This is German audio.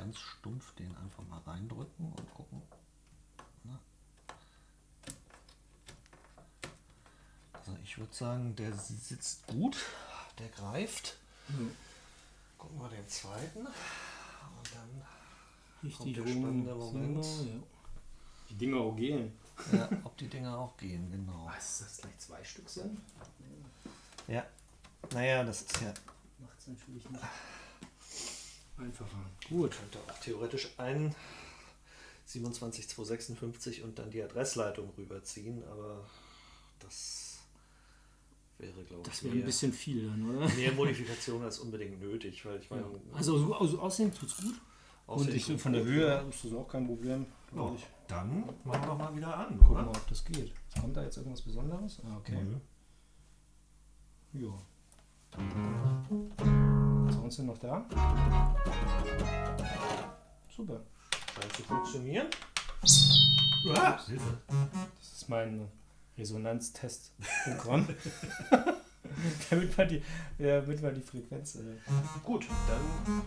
ganz stumpf den einfach mal reindrücken und gucken. Na. Also ich würde sagen, der sitzt gut, der greift. Mhm. Gucken wir den zweiten. Und dann Richtig Kommt der rum, spannende Moment. ja. Die Dinger auch gehen. ja, ob die Dinger auch gehen, genau. Was, dass das gleich zwei Stück sind? Ja. Naja, das ist ja Macht es natürlich nicht einfacher. Gut. könnte auch theoretisch ein 27256 und dann die Adressleitung rüberziehen, aber das wäre, glaube ich, Das wäre ein bisschen viel dann, oder? mehr Modifikation als unbedingt nötig, weil ich meine, Also, so- also aussehen tut's gut. Und aussehen ich, tut von der gut, Höhe ja. ist das auch kein Problem. Ja, ich. dann machen wir doch mal wieder an, Gucken wir ob das geht. Kommt da jetzt irgendwas Besonderes? Ah, okay. Mhm. Ja. Sounds sind noch da. Super. Scheint zu funktionieren. Ah, Hilfe. Das ist mein Resonanztestprogramm. damit, man die, ja, damit man die Frequenz. Äh, Gut, dann